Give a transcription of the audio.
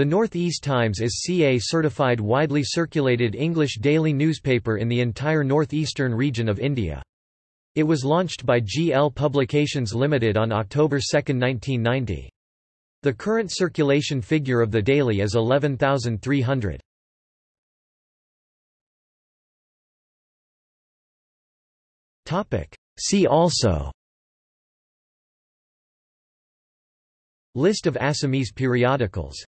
The Northeast Times is CA certified widely circulated English daily newspaper in the entire northeastern region of India. It was launched by GL Publications Limited on October 2, 1990. The current circulation figure of the daily is 11,300. See also List of Assamese periodicals